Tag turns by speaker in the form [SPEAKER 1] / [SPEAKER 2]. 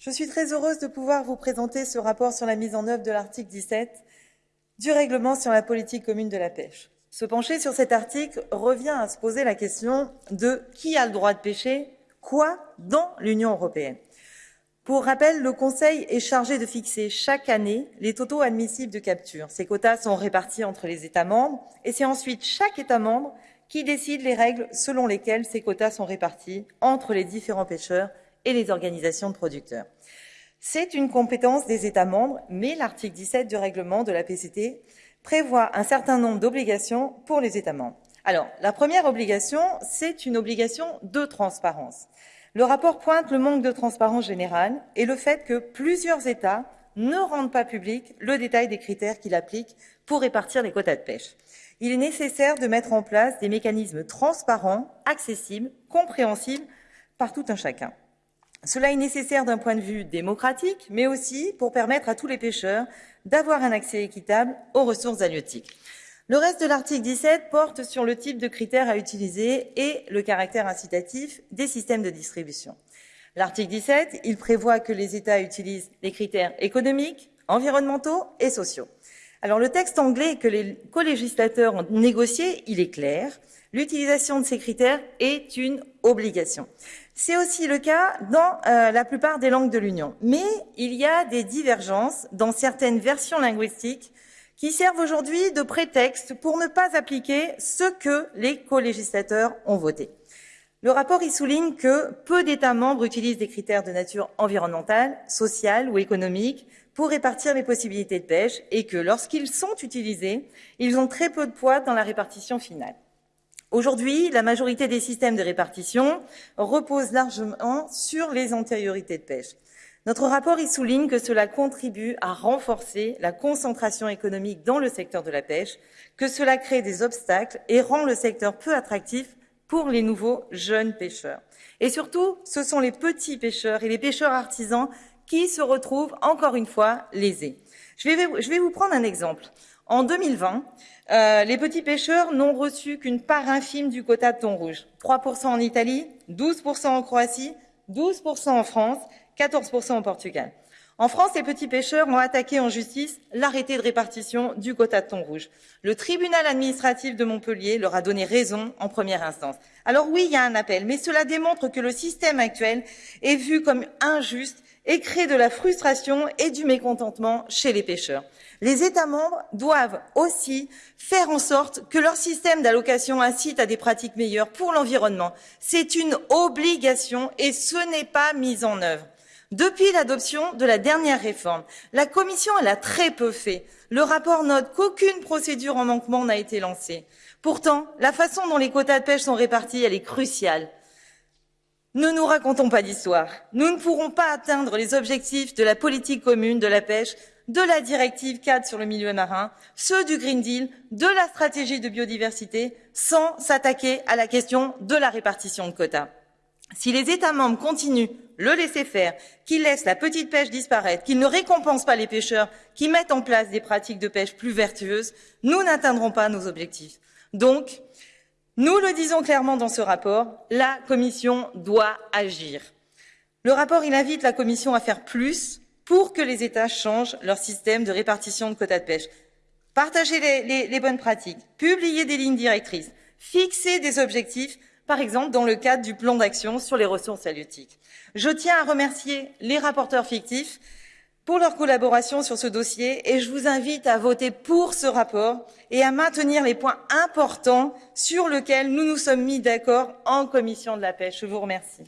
[SPEAKER 1] Je suis très heureuse de pouvoir vous présenter ce rapport sur la mise en œuvre de l'article 17 du règlement sur la politique commune de la pêche. Se pencher sur cet article revient à se poser la question de qui a le droit de pêcher quoi dans l'Union européenne. Pour rappel, le Conseil est chargé de fixer chaque année les totaux admissibles de capture. Ces quotas sont répartis entre les États membres et c'est ensuite chaque État membre qui décide les règles selon lesquelles ces quotas sont répartis entre les différents pêcheurs et les organisations de producteurs. C'est une compétence des États membres, mais l'article 17 du règlement de la PCT prévoit un certain nombre d'obligations pour les États membres. Alors, la première obligation, c'est une obligation de transparence. Le rapport pointe le manque de transparence générale et le fait que plusieurs États ne rendent pas public le détail des critères qu'il applique pour répartir les quotas de pêche. Il est nécessaire de mettre en place des mécanismes transparents, accessibles, compréhensibles par tout un chacun. Cela est nécessaire d'un point de vue démocratique, mais aussi pour permettre à tous les pêcheurs d'avoir un accès équitable aux ressources halieutiques. Le reste de l'article 17 porte sur le type de critères à utiliser et le caractère incitatif des systèmes de distribution. L'article 17, il prévoit que les États utilisent les critères économiques, environnementaux et sociaux. Alors le texte anglais que les co-législateurs ont négocié, il est clair. L'utilisation de ces critères est une obligation. C'est aussi le cas dans euh, la plupart des langues de l'Union. Mais il y a des divergences dans certaines versions linguistiques qui servent aujourd'hui de prétexte pour ne pas appliquer ce que les co-législateurs ont voté. Le rapport y souligne que peu d'États membres utilisent des critères de nature environnementale, sociale ou économique pour répartir les possibilités de pêche et que lorsqu'ils sont utilisés, ils ont très peu de poids dans la répartition finale. Aujourd'hui, la majorité des systèmes de répartition reposent largement sur les antériorités de pêche. Notre rapport y souligne que cela contribue à renforcer la concentration économique dans le secteur de la pêche, que cela crée des obstacles et rend le secteur peu attractif pour les nouveaux jeunes pêcheurs. Et surtout, ce sont les petits pêcheurs et les pêcheurs artisans qui se retrouvent encore une fois lésés. Je vais, je vais vous prendre un exemple. En 2020, euh, les petits pêcheurs n'ont reçu qu'une part infime du quota de thon rouge. 3% en Italie, 12% en Croatie, 12% en France, 14% au Portugal. En France, les petits pêcheurs ont attaqué en justice l'arrêté de répartition du quota de thon rouge. Le tribunal administratif de Montpellier leur a donné raison en première instance. Alors oui, il y a un appel, mais cela démontre que le système actuel est vu comme injuste et crée de la frustration et du mécontentement chez les pêcheurs. Les États membres doivent aussi faire en sorte que leur système d'allocation incite à des pratiques meilleures pour l'environnement. C'est une obligation et ce n'est pas mis en œuvre. Depuis l'adoption de la dernière réforme, la Commission elle a très peu fait. Le rapport note qu'aucune procédure en manquement n'a été lancée. Pourtant, la façon dont les quotas de pêche sont répartis, elle est cruciale. Ne nous racontons pas d'histoire. Nous ne pourrons pas atteindre les objectifs de la politique commune de la pêche, de la directive cadre sur le milieu marin, ceux du Green Deal, de la stratégie de biodiversité, sans s'attaquer à la question de la répartition de quotas. Si les États membres continuent le laisser faire, qu'ils laissent la petite pêche disparaître, qu'ils ne récompensent pas les pêcheurs, qui mettent en place des pratiques de pêche plus vertueuses, nous n'atteindrons pas nos objectifs. Donc, nous le disons clairement dans ce rapport, la Commission doit agir. Le rapport, invite la Commission à faire plus pour que les États changent leur système de répartition de quotas de pêche. Partager les, les bonnes pratiques, publier des lignes directrices, fixer des objectifs par exemple dans le cadre du plan d'action sur les ressources halieutiques. Je tiens à remercier les rapporteurs fictifs pour leur collaboration sur ce dossier et je vous invite à voter pour ce rapport et à maintenir les points importants sur lesquels nous nous sommes mis d'accord en commission de la pêche. Je vous remercie.